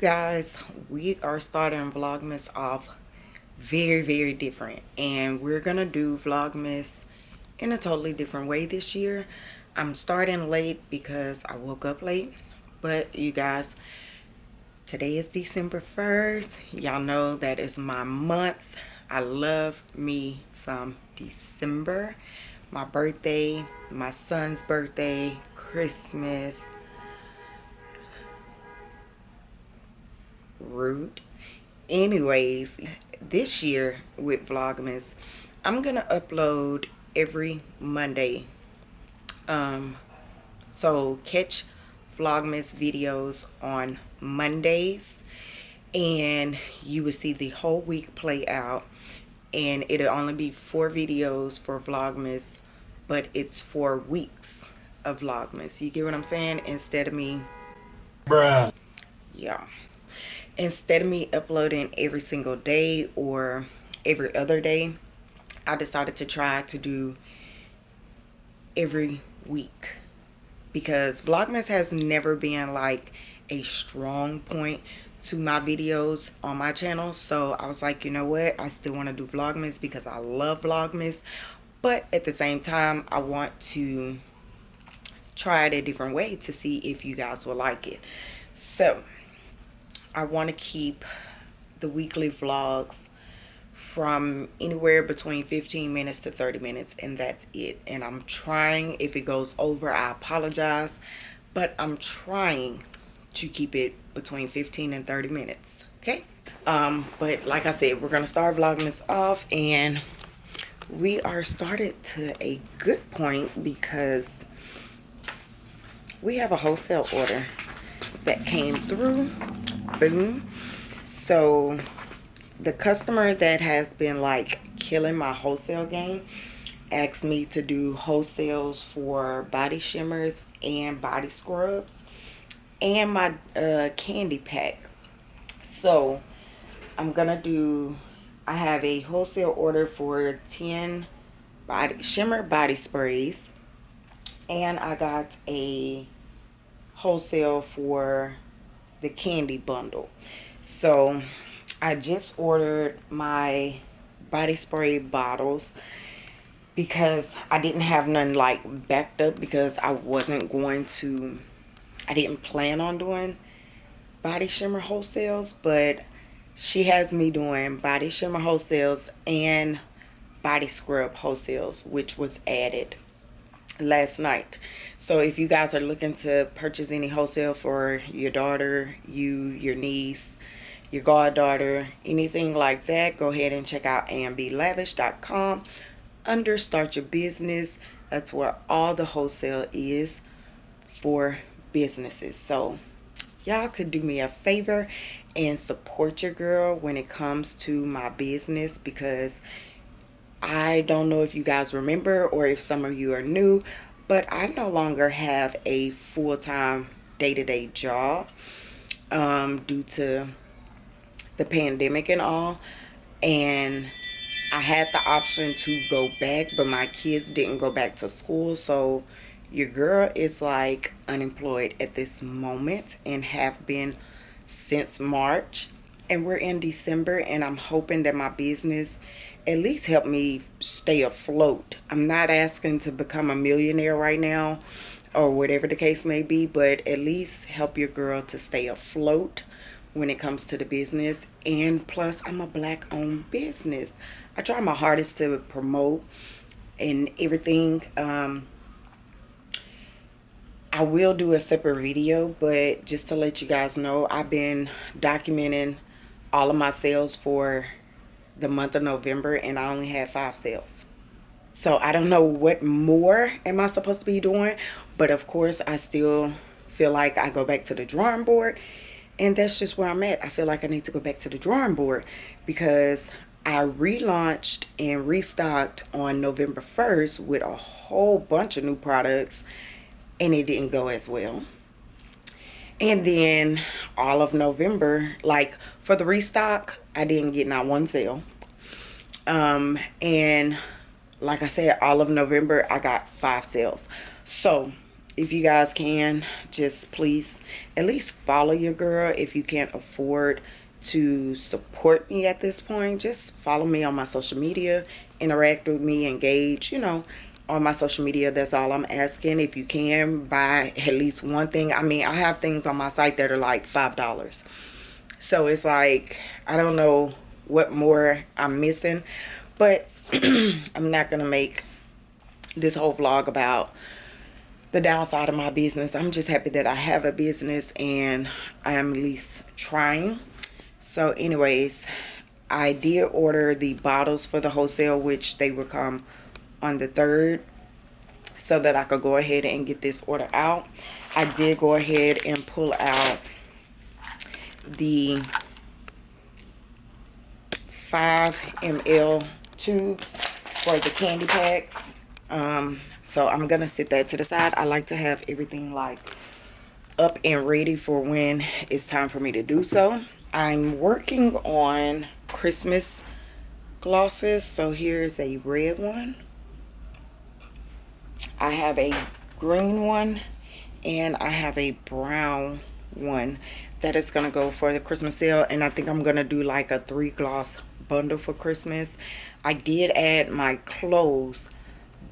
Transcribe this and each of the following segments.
guys we are starting vlogmas off very very different and we're gonna do vlogmas in a totally different way this year. I'm starting late because i woke up late but you guys today is december 1st y'all know that is my month. I love me some december. My birthday my son's birthday christmas rude anyways this year with vlogmas i'm gonna upload every monday. Um so catch vlogmas videos on mondays and you will see the whole week play out. And it'll only be four videos for vlogmas but it's four weeks of vlogmas. You get what i'm saying? Instead of me. Bruh. Yeah instead of me uploading every single day or every other day i decided to try to do every week. Because vlogmas has never been like a strong point to my videos on my channel. So i was like you know what? I still want to do vlogmas because i love vlogmas. But at the same time i want to try it a different way to see if you guys will like it. So I want to keep the weekly vlogs from anywhere between 15 minutes to 30 minutes and that's it. And I'm trying if it goes over I apologize but I'm trying to keep it between 15 and 30 minutes okay? Um but like I said we're gonna start vlogmas off and we are started to a good point because we have a wholesale order that came through boom so the customer that has been like killing my wholesale game asked me to do wholesales for body shimmers and body scrubs and my uh, candy pack. So i'm gonna do i have a wholesale order for 10 body shimmer body sprays and i got a wholesale for the candy bundle. So i just ordered my body spray bottles because i didn't have none like backed up because i wasn't going to i didn't plan on doing body shimmer wholesales but she has me doing body shimmer wholesales and body scrub wholesales which was added last night so if you guys are looking to purchase any wholesale for your daughter you your niece your goddaughter anything like that go ahead and check out amblavish.com under start your business. That's where all the wholesale is for businesses. So y'all could do me a favor and support your girl when it comes to my business because I don't know if you guys remember or if some of you are new, but I no longer have a full-time day-to-day job um, due to the pandemic and all. And I had the option to go back, but my kids didn't go back to school. So your girl is like unemployed at this moment and have been since March. And we're in December and I'm hoping that my business at least help me stay afloat. I'm not asking to become a millionaire right now or whatever the case may be, but at least help your girl to stay afloat when it comes to the business. And plus, I'm a black owned business. I try my hardest to promote and everything. Um, I will do a separate video, but just to let you guys know, I've been documenting all of my sales for the month of November and I only had five sales. So I don't know what more am I supposed to be doing, but of course I still feel like I go back to the drawing board and that's just where I'm at. I feel like I need to go back to the drawing board because I relaunched and restocked on November 1st with a whole bunch of new products and it didn't go as well. And then all of November, like for the restock, I didn't get not one sale. Um, and like I said, all of November, I got five sales. So if you guys can just please at least follow your girl if you can't afford to support me at this point just follow me on my social media interact with me engage you know on my social media that's all i'm asking. If you can buy at least one thing i mean i have things on my site that are like five dollars. So it's like i don't know what more i'm missing but i'm not gonna make this whole vlog about the downside of my business. I'm just happy that i have a business and i am at least trying. So anyways i did order the bottles for the wholesale which they will come on the 3rd so that I could go ahead and get this order out. I did go ahead and pull out the 5 ml tubes for the candy packs. Um, so I'm going to sit that to the side. I like to have everything like up and ready for when it's time for me to do so. I'm working on Christmas glosses. So here's a red one. I have a green one and I have a brown one that is going to go for the Christmas sale and I think I'm going to do like a three gloss bundle for Christmas. I did add my clothes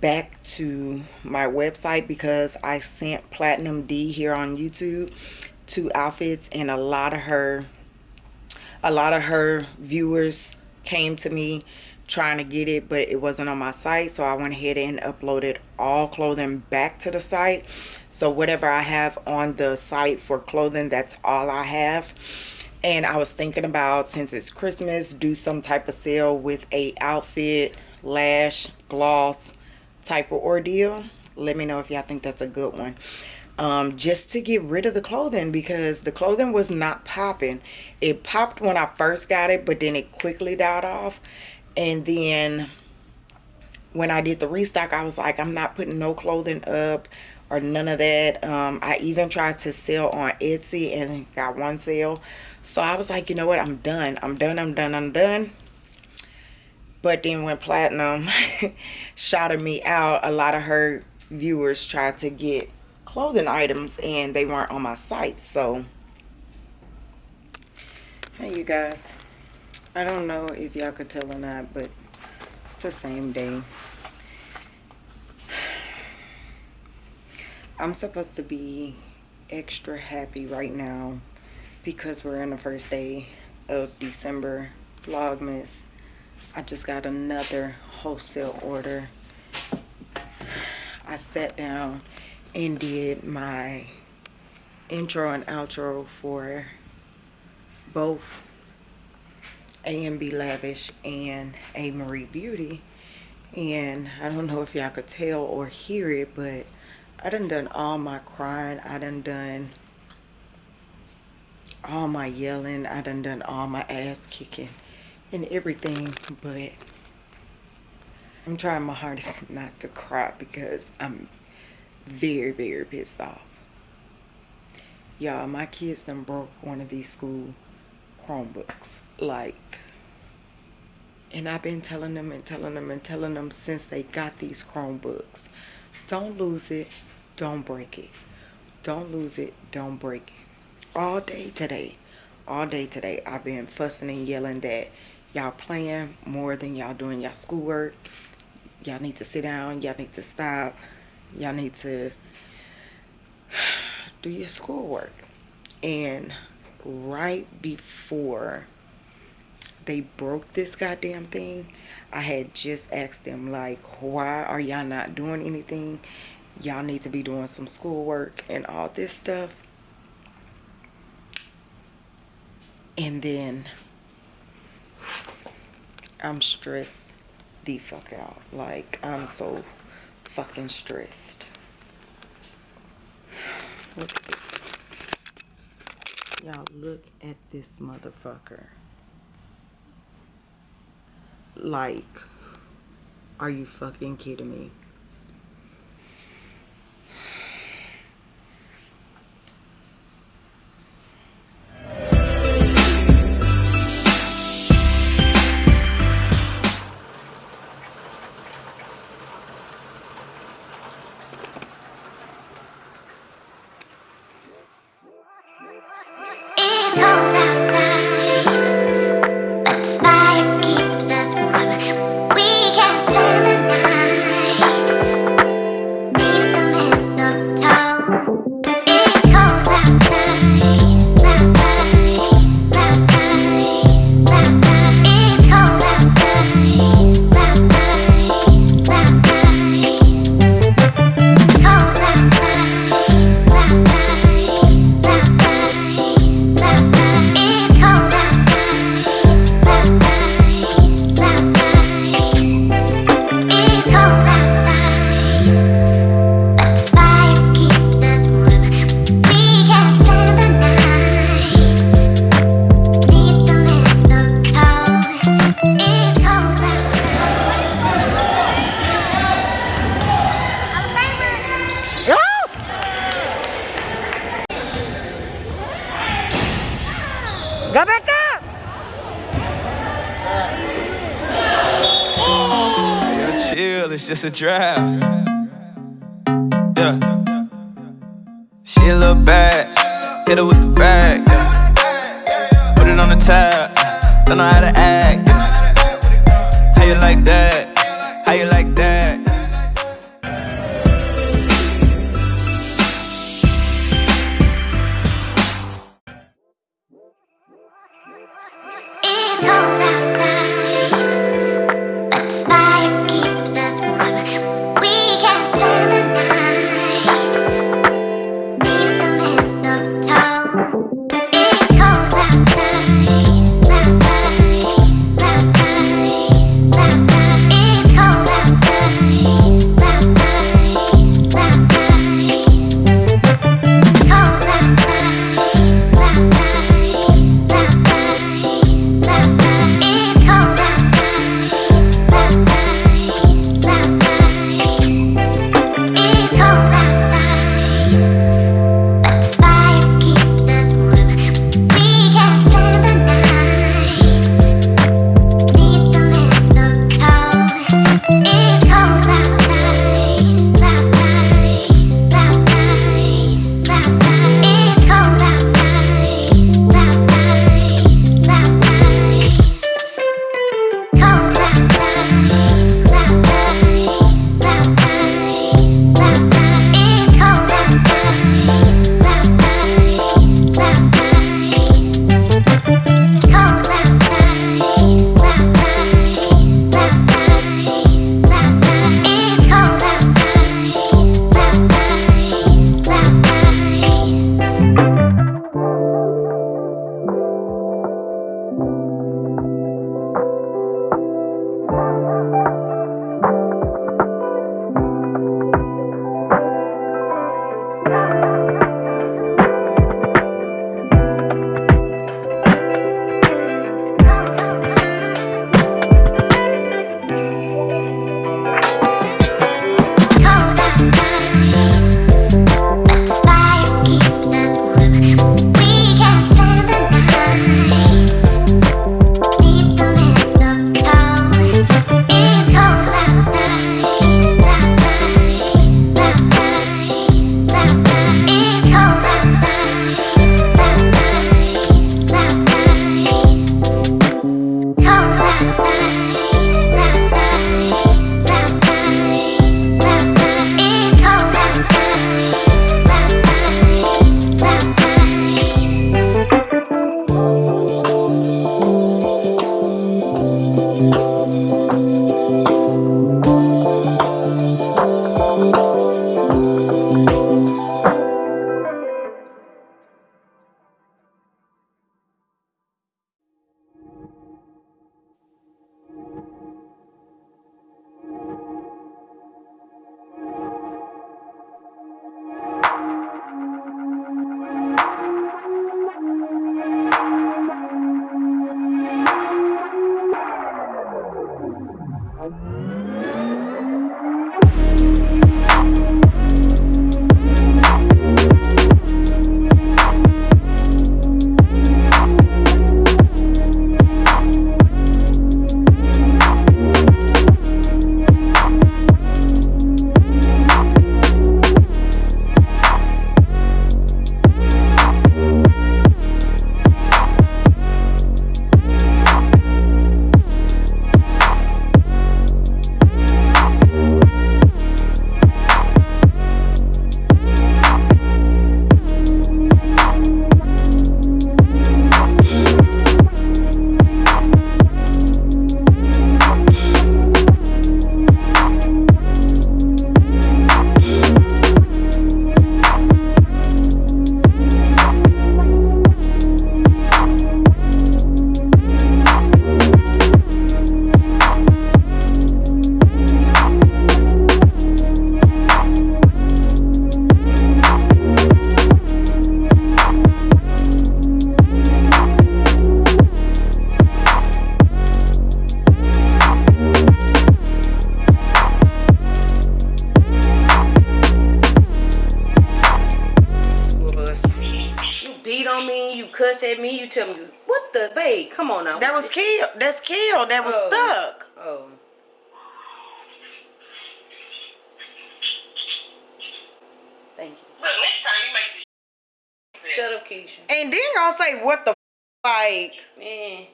back to my website because I sent Platinum D here on YouTube two outfits and a lot of her a lot of her viewers came to me trying to get it but it wasn't on my site so I went ahead and uploaded all clothing back to the site. So whatever I have on the site for clothing that's all I have. And I was thinking about since it's Christmas do some type of sale with a outfit lash gloss type of ordeal. Let me know if y'all think that's a good one. Um, just to get rid of the clothing because the clothing was not popping. It popped when I first got it but then it quickly died off and then when I did the restock I was like I'm not putting no clothing up or none of that. Um, I even tried to sell on Etsy and got one sale. So I was like you know what? I'm done. I'm done. I'm done. I'm done. But then when platinum shouted me out a lot of her viewers tried to get clothing items and they weren't on my site. So hey you guys I don't know if y'all could tell or not, but it's the same day. I'm supposed to be extra happy right now because we're in the first day of December Vlogmas. I just got another wholesale order. I sat down and did my intro and outro for both A&B Lavish and A Marie Beauty. And I don't know if y'all could tell or hear it, but I done done all my crying. I done done all my yelling. I done done all my ass kicking and everything. But I'm trying my hardest not to cry because I'm very, very pissed off. Y'all, my kids done broke one of these school Chromebooks. Like, and I've been telling them and telling them and telling them since they got these Chromebooks. Don't lose it. Don't break it. Don't lose it. Don't break it. All day today. All day today. I've been fussing and yelling that y'all playing more than y'all doing y'all schoolwork. Y'all need to sit down. Y'all need to stop. Y'all need to do your schoolwork. And right before they broke this goddamn thing i had just asked them like why are y'all not doing anything? Y'all need to be doing some schoolwork and all this stuff. And then i'm stressed the fuck out. Like i'm so fucking stressed. Look at this Y'all look at this motherfucker. Like, are you fucking kidding me? Just a draft. cuss at me, you tell me, what the, babe, come on now. That was killed. That's killed. That was oh. stuck. Oh. Thank you. Look, next time you make this Shut up, Keisha. And then I'll say, what the like? Man.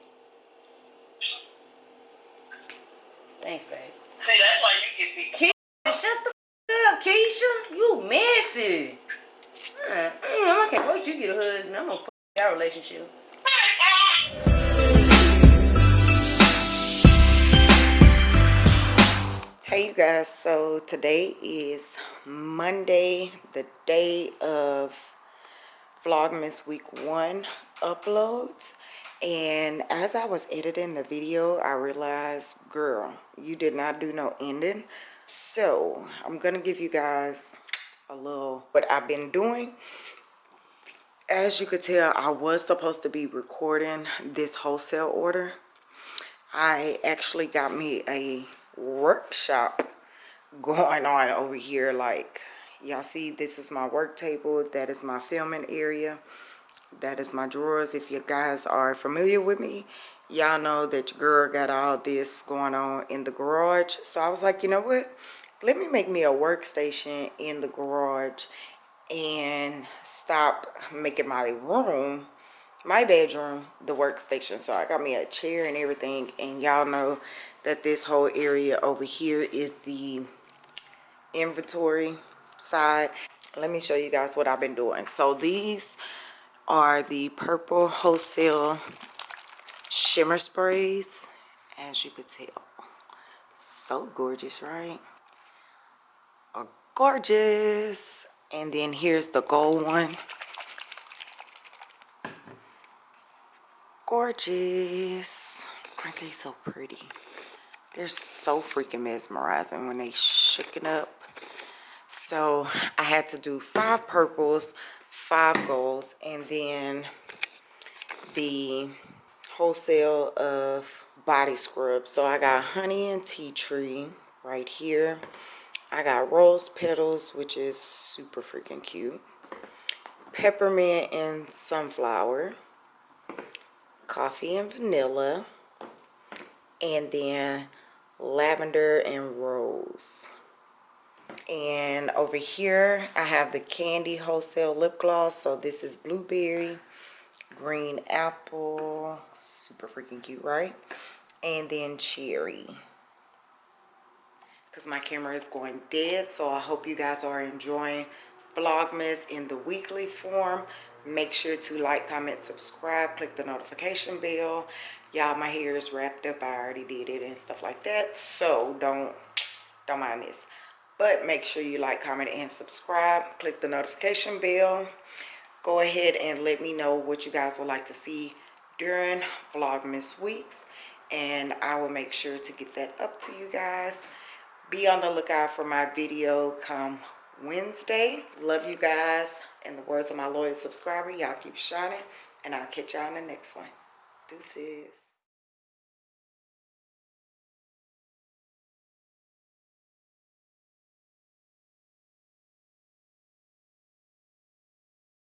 Thanks, babe. See, that's why you get beat. Keisha, shut the up, Keisha. You messy. Mm, I can't wait till you get a hug. I'm gonna relationship. Hey you guys, so today is Monday, the day of Vlogmas week one uploads. And as I was editing the video, I realized, girl, you did not do no ending. So I'm gonna give you guys a little what I've been doing. As you could tell, I was supposed to be recording this wholesale order. I actually got me a workshop going on over here. Like y'all see this is my work table. That is my filming area. That is my drawers. If you guys are familiar with me y'all know that your girl got all this going on in the garage. So i was like you know what? Let me make me a workstation in the garage and stop making my room my bedroom the workstation. So i got me a chair and everything and y'all know that this whole area over here is the inventory side. Let me show you guys what i've been doing. So these are the purple wholesale shimmer sprays. As you could tell so gorgeous right? Gorgeous and then here's the gold one. Gorgeous. Aren't they so pretty? They're so freaking mesmerizing when they shooken up. So i had to do five purples five golds and then the wholesale of body scrub. So i got honey and tea tree right here i got rose petals which is super freaking cute. Peppermint and sunflower. Coffee and vanilla. And then lavender and rose. And over here i have the candy wholesale lip gloss. So this is blueberry green apple. Super freaking cute right? And then cherry because my camera is going dead so i hope you guys are enjoying vlogmas in the weekly form. Make sure to like comment subscribe click the notification bell. Y'all my hair is wrapped up. I already did it and stuff like that so don't don't mind this. But make sure you like comment and subscribe. Click the notification bell. Go ahead and let me know what you guys would like to see during vlogmas weeks and i will make sure to get that up to you guys be on the lookout for my video come wednesday. Love you guys. In the words of my loyal subscriber y'all keep shining and i'll catch y'all in the next one. Deuces